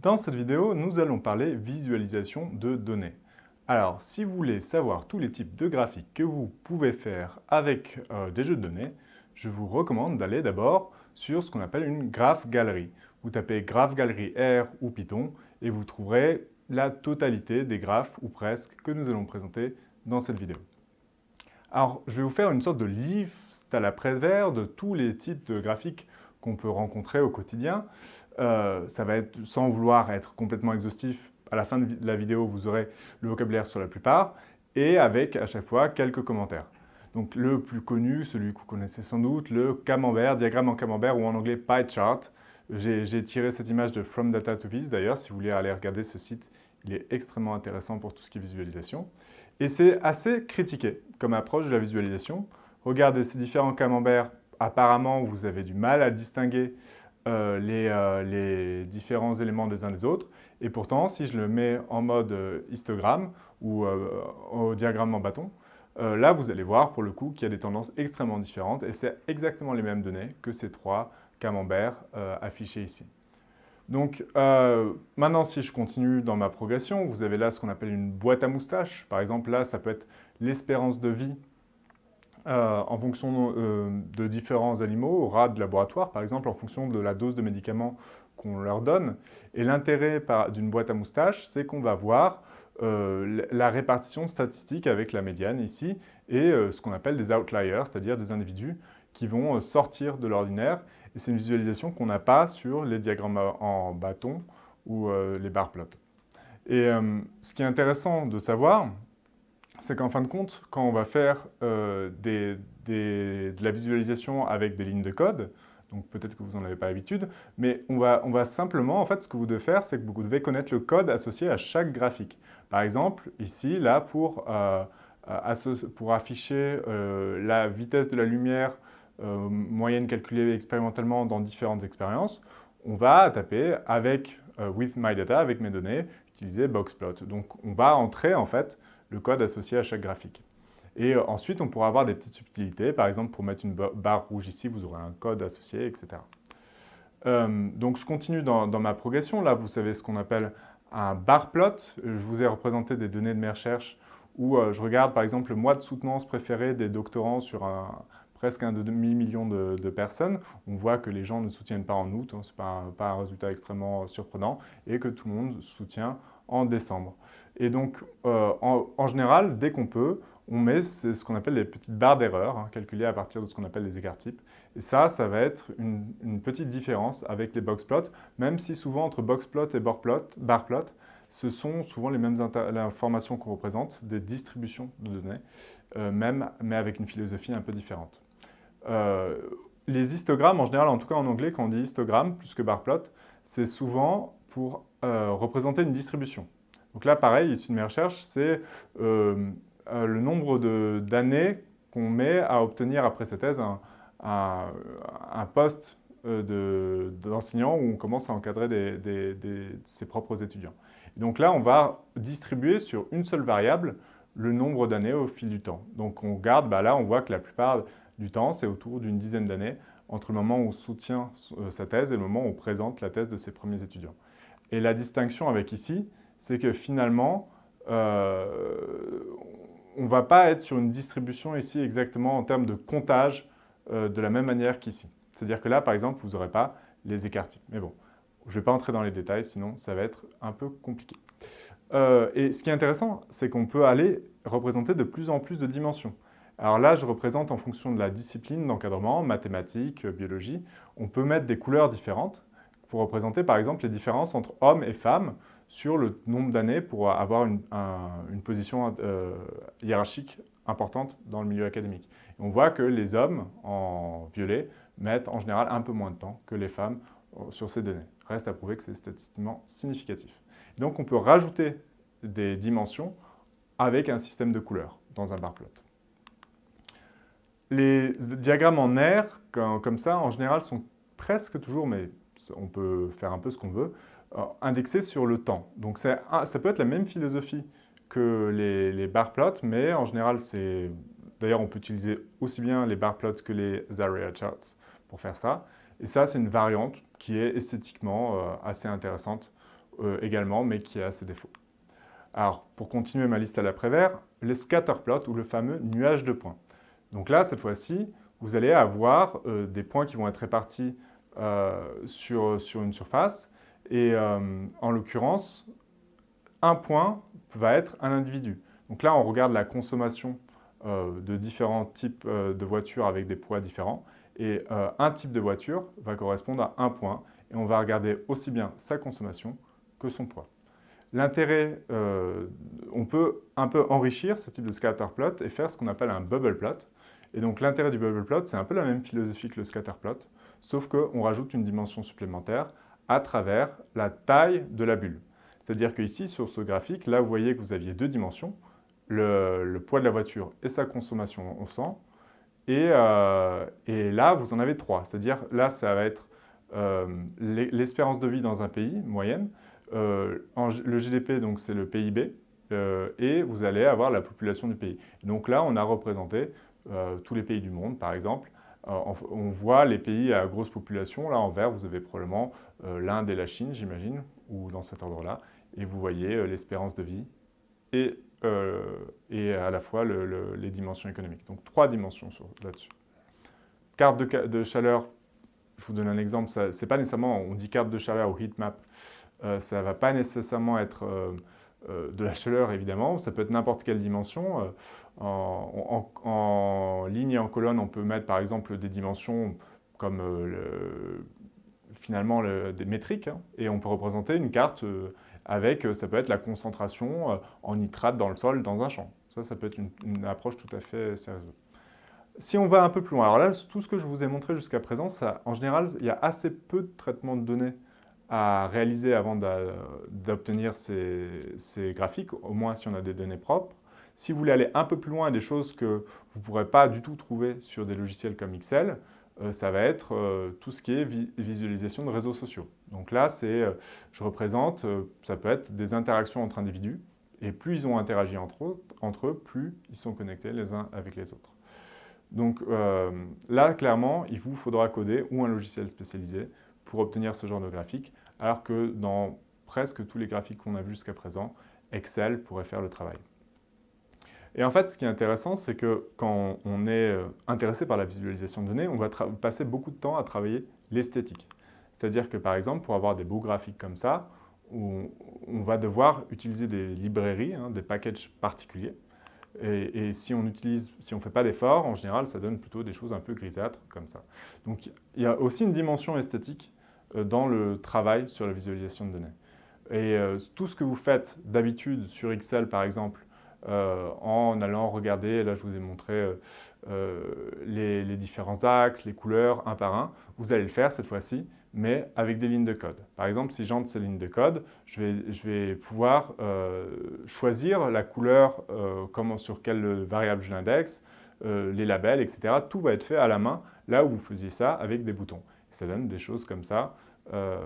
Dans cette vidéo, nous allons parler visualisation de données. Alors, si vous voulez savoir tous les types de graphiques que vous pouvez faire avec euh, des jeux de données, je vous recommande d'aller d'abord sur ce qu'on appelle une graph galerie. Vous tapez graph galerie R ou Python et vous trouverez la totalité des graphes, ou presque, que nous allons présenter dans cette vidéo. Alors, je vais vous faire une sorte de liste à la Prévert de tous les types de graphiques qu'on peut rencontrer au quotidien. Euh, ça va être, sans vouloir être complètement exhaustif, à la fin de la vidéo, vous aurez le vocabulaire sur la plupart, et avec à chaque fois quelques commentaires. Donc le plus connu, celui que vous connaissez sans doute, le camembert, diagramme en camembert ou en anglais pie chart. J'ai tiré cette image de From Data to Vis d'ailleurs, si vous voulez aller regarder ce site, il est extrêmement intéressant pour tout ce qui est visualisation. Et c'est assez critiqué comme approche de la visualisation. Regardez ces différents camemberts, apparemment vous avez du mal à distinguer euh, euh, les, différents éléments des uns des autres. Et pourtant, si je le mets en mode euh, histogramme ou au diagramme en bâton, là, vous allez voir pour le coup qu'il y a des tendances extrêmement différentes et c'est exactement les mêmes données que ces trois camemberts affichés ici. Donc maintenant, si je continue dans ma progression, vous avez là ce qu'on appelle une boîte à moustaches. Par exemple, là, ça peut être l'espérance de vie euh, en fonction euh, de différents animaux, rats de laboratoire par exemple, en fonction de la dose de médicaments qu'on leur donne. Et l'intérêt d'une boîte à moustaches, c'est qu'on va voir euh, la répartition statistique avec la médiane ici et ce qu'on appelle des outliers, c'est-à-dire des individus qui vont sortir de l'ordinaire. Et c'est une visualisation qu'on n'a pas sur les diagrammes en bâton ou les bar plots. Et ce qui est intéressant de savoir, c'est qu'en fin de compte, quand on va faire euh, de la visualisation avec des lignes de code, donc peut-être que vous n'en avez pas l'habitude, mais on va, simplement, en fait, ce que vous devez faire, c'est que vous devez connaître le code associé à chaque graphique. Par exemple, ici, là, pour, euh, pour afficher euh, la vitesse de la lumière moyenne calculée expérimentalement dans différentes expériences, on va taper avec with my data, avec mes données, utiliser boxplot. Donc on va entrer en fait le code associé à chaque graphique. Et euh, ensuite, on pourra avoir des petites subtilités. Par exemple, pour mettre une barre rouge ici, vous aurez un code associé, etc. Euh, donc, je continue dans, ma progression. Là, vous savez ce qu'on appelle un bar plot. Je vous ai représenté des données de mes recherches où euh, je regarde, par exemple, le mois de soutenance préféré des doctorants sur presque un demi-million de, personnes. On voit que les gens ne soutiennent pas en août, hein, ce n'est pas, pas, un résultat extrêmement surprenant, et que tout le monde soutient en décembre. Et donc, euh, en, général, dès qu'on peut, on met ce qu'on appelle les petites barres d'erreur, hein, calculées à partir de ce qu'on appelle les écarts types. Et ça, ça va être une, petite différence avec les boxplots, même si souvent entre boxplot et barplot, ce sont souvent les mêmes informations qu'on représente, des distributions de données, euh, même, mais avec une philosophie un peu différente. Euh, les histogrammes, en général, en tout cas en anglais, quand on dit histogramme plus que barplot, c'est souvent pour représenter une distribution. Donc là, pareil, issu de mes recherches, c'est euh, euh, le nombre d'années qu'on met à obtenir après sa thèse un, poste euh, d'enseignant où on commence à encadrer ses propres étudiants. donc là, on va distribuer sur une seule variable le nombre d'années au fil du temps. Donc on regarde, bah là on voit que la plupart du temps, c'est autour d'une dizaine d'années entre le moment où on soutient sa thèse et le moment où on présente la thèse de ses premiers étudiants. Et la distinction avec ici, c'est que finalement, euh, on ne va pas être sur une distribution ici exactement en termes de comptage euh, de la même manière qu'ici. C'est-à-dire que là, par exemple, vous n'aurez pas les écarts types. Mais bon, je ne vais pas entrer dans les détails, sinon ça va être un peu compliqué. Euh, et ce qui est intéressant, c'est qu'on peut aller représenter de plus en plus de dimensions. Alors là, je représente en fonction de la discipline d'encadrement, mathématiques, biologie, on peut mettre des couleurs différentes pour représenter par exemple les différences entre hommes et femmes sur le nombre d'années pour avoir une, position euh, hiérarchique importante dans le milieu académique. on voit que les hommes, en violet, mettent en général un peu moins de temps que les femmes euh, sur ces données. Reste à prouver que c'est statistiquement significatif. donc on peut rajouter des dimensions avec un système de couleurs dans un bar plot. Les diagrammes en R, comme ça, en général, sont presque toujours, mais on peut faire un peu ce qu'on veut, euh, indexés sur le temps. Donc ça peut être la même philosophie que les, bar plots, mais en général, c'est... D'ailleurs, on peut utiliser aussi bien les bar plots que les area charts pour faire ça. Et ça, c'est une variante qui est esthétiquement euh, assez intéressante également, mais qui a ses défauts. Alors, pour continuer ma liste à l'après-vert, les scatterplots ou le fameux nuage de points. Donc là, cette fois-ci, vous allez avoir des points qui vont être répartis sur, sur, une surface. Et en l'occurrence, un point va être un individu. Donc là, on regarde la consommation euh, de différents types euh, de voitures avec des poids différents. Et euh, un type de voiture va correspondre à un point. Et on va regarder aussi bien sa consommation que son poids. L'intérêt, on peut un peu enrichir ce type de scatter plot et faire ce qu'on appelle un bubble plot. Et donc l'intérêt du bubble plot, c'est un peu la même philosophie que le scatter plot, sauf qu'on rajoute une dimension supplémentaire à travers la taille de la bulle. C'est-à-dire qu'ici, sur ce graphique, là, vous voyez que vous aviez deux dimensions, le, poids de la voiture et sa consommation au sang. Euh, et, là, vous en avez trois. C'est-à-dire, là, ça va être euh, l'espérance de vie dans un pays, moyenne. Euh, le GDP, donc, c'est le PIB. et vous allez avoir la population du pays. Donc là, on a représenté tous les pays du monde, par exemple. On voit les pays à grosse population. Là, en vert, vous avez probablement l'Inde et la Chine, j'imagine, ou dans cet ordre-là et vous voyez euh, l'espérance de vie et, euh, à la fois les dimensions économiques. Donc trois dimensions là-dessus. Carte de, chaleur, je vous donne un exemple, c'est pas nécessairement, on dit carte de chaleur ou heat map, euh, ça ne va pas nécessairement être de la chaleur évidemment, ça peut être n'importe quelle dimension. En, ligne et en colonne, on peut mettre par exemple des dimensions comme finalement des métriques, hein, et on peut représenter une carte avec, euh, ça peut être la concentration euh, en nitrate dans le sol, dans un champ. Ça, ça peut être une, approche tout à fait sérieuse. Si on va un peu plus loin, alors là, tout ce que je vous ai montré jusqu'à présent, en général, il y a assez peu de traitements de données à réaliser avant d'obtenir ces, graphiques, au moins si on a des données propres. Si vous voulez aller un peu plus loin, des choses que vous ne pourrez pas du tout trouver sur des logiciels comme Excel, euh, ça va être euh, tout ce qui est visualisation de réseaux sociaux. Donc là, euh, je représente, ça peut être des interactions entre individus, et plus ils ont interagi entre eux, plus ils sont connectés les uns avec les autres. Donc là, clairement, il vous faudra coder ou un logiciel spécialisé pour obtenir ce genre de graphique, alors que dans presque tous les graphiques qu'on a vus jusqu'à présent, Excel pourrait faire le travail. Et en fait, ce qui est intéressant, c'est que quand on est euh, intéressé par la visualisation de données, on va passer beaucoup de temps à travailler l'esthétique. C'est-à-dire que par exemple, pour avoir des beaux graphiques comme ça, on, va devoir utiliser des librairies, hein, des packages particuliers. Et, si on utilise, si on ne fait pas d'efforts, en général, ça donne plutôt des choses un peu grisâtres comme ça. Donc il y a aussi une dimension esthétique dans le travail sur la visualisation de données. Et euh, tout ce que vous faites d'habitude sur Excel, par exemple, euh, en allant regarder, là je vous ai montré euh, euh, les, différents axes, les couleurs, un par un. Vous allez le faire cette fois-ci, mais avec des lignes de code. Par exemple, si j'entre ces lignes de code, je vais, je vais pouvoir choisir la couleur, comment, sur quelle variable je l'indexe, les labels, etc. Tout va être fait à la main, là où vous faisiez ça avec des boutons. Ça donne des choses comme ça. Euh,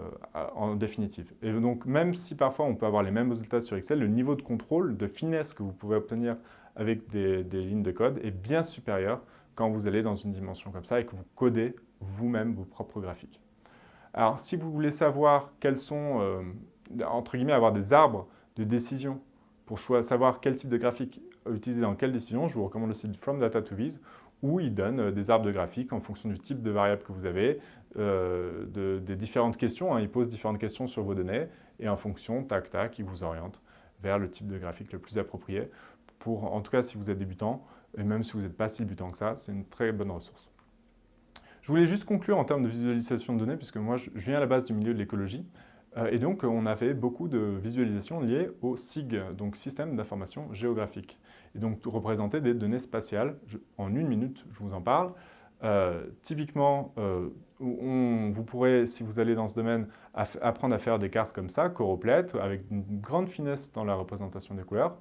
en définitive. Et donc, même si parfois on peut avoir les mêmes résultats sur Excel, le niveau de contrôle, de finesse que vous pouvez obtenir avec des, lignes de code est bien supérieur quand vous allez dans une dimension comme ça et que vous codez vous-même vos propres graphiques. Alors, si vous voulez savoir quels sont, euh, entre guillemets, avoir des arbres de décision pour savoir quel type de graphique utiliser dans quelle décision, je vous recommande le site From Data to Viz, où il donne euh, des arbres de graphiques en fonction du type de variable que vous avez, euh, des différentes questions. Hein. Il pose différentes questions sur vos données et en fonction, tac, tac, il vous oriente vers le type de graphique le plus approprié. Pour, en tout cas, si vous êtes débutant, et même si vous n'êtes pas si débutant que ça, c'est une très bonne ressource. Je voulais juste conclure en termes de visualisation de données, puisque moi, je viens à la base du milieu de l'écologie. Euh, et donc, on avait beaucoup de visualisations liées au SIG, donc Système d'information géographique. Et donc, représenter des données spatiales. en une minute, je vous en parle. Euh, typiquement, euh, vous pourrez, si vous allez dans ce domaine, apprendre à faire des cartes comme ça, choroplètes, avec une grande finesse dans la représentation des couleurs,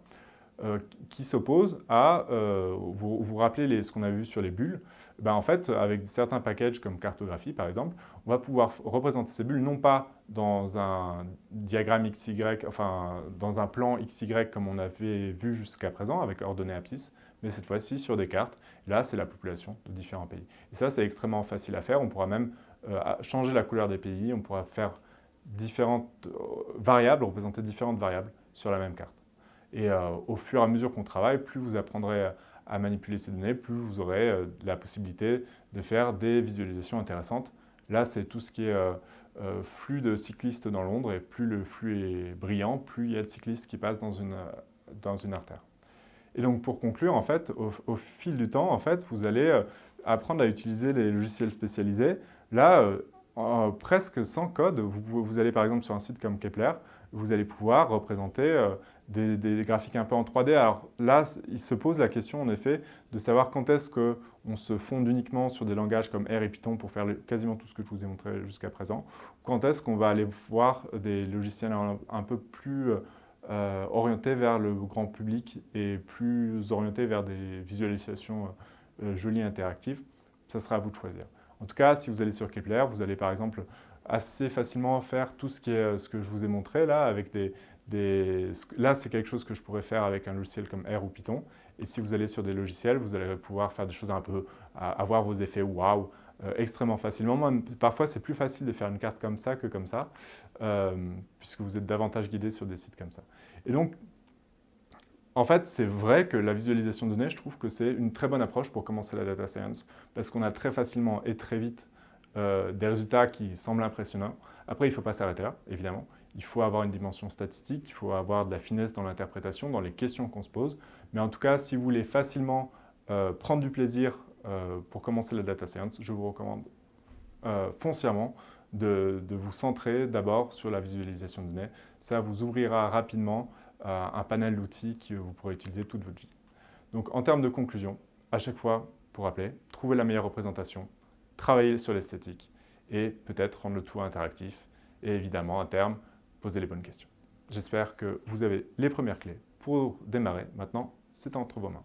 qui s'opposent à, vous vous rappelez ce qu'on a vu sur les bulles, ben en fait, avec certains packages comme cartographie par exemple, on va pouvoir représenter ces bulles non pas dans un diagramme XY, enfin dans un plan XY comme on avait vu jusqu'à présent avec ordonnées abscisses, mais cette fois-ci sur des cartes. là, c'est la population de différents pays. Et ça, c'est extrêmement facile à faire. On pourra même euh, changer la couleur des pays, on pourra faire différentes variables, représenter différentes variables sur la même carte. Et au fur et à mesure qu'on travaille, plus vous apprendrez à manipuler ces données, plus vous aurez la possibilité de faire des visualisations intéressantes. Là, c'est tout ce qui est euh, flux de cyclistes dans Londres, et plus le flux est brillant, plus il y a de cyclistes qui passent dans une, artère. Et donc pour conclure, en fait, au, fil du temps, en fait, vous allez euh, apprendre à utiliser les logiciels spécialisés. Là, euh, presque sans code, vous, allez par exemple sur un site comme Kepler, vous allez pouvoir représenter des, graphiques un peu en 3D. Alors là, il se pose la question en effet de savoir quand est-ce qu'on se fonde uniquement sur des langages comme R et Python pour faire quasiment tout ce que je vous ai montré jusqu'à présent. Quand est-ce qu'on va aller voir des logiciels un, peu plus euh, orientés vers le grand public et plus orientés vers des visualisations euh, jolies et interactives? Ça sera à vous de choisir. En tout cas, si vous allez sur Kepler, vous allez par exemple assez facilement faire tout ce, qui est, ce que je vous ai montré là avec des, Là, c'est quelque chose que je pourrais faire avec un logiciel comme R ou Python. Et si vous allez sur des logiciels, vous allez pouvoir faire des choses un peu, avoir vos effets waouh extrêmement facilement. Moi, parfois, c'est plus facile de faire une carte comme ça que comme ça, euh, puisque vous êtes davantage guidé sur des sites comme ça. Et donc, en fait, c'est vrai que la visualisation de données, je trouve que c'est une très bonne approche pour commencer la data science, parce qu'on a très facilement et très vite euh, des résultats qui semblent impressionnants. Après, il ne faut pas s'arrêter là, évidemment il faut avoir une dimension statistique, il faut avoir de la finesse dans l'interprétation, dans les questions qu'on se pose. Mais en tout cas, si vous voulez facilement euh, prendre du plaisir euh, pour commencer la data science, je vous recommande foncièrement de, vous centrer d'abord sur la visualisation de données. Ça vous ouvrira rapidement un panel d'outils que vous pourrez utiliser toute votre vie. Donc en termes de conclusion, à chaque fois, pour rappeler, trouver la meilleure représentation, travailler sur l'esthétique et peut-être rendre le tout interactif. Et évidemment, à terme, poser les bonnes questions. J'espère que vous avez les premières clés pour démarrer. Maintenant, c'est entre vos mains.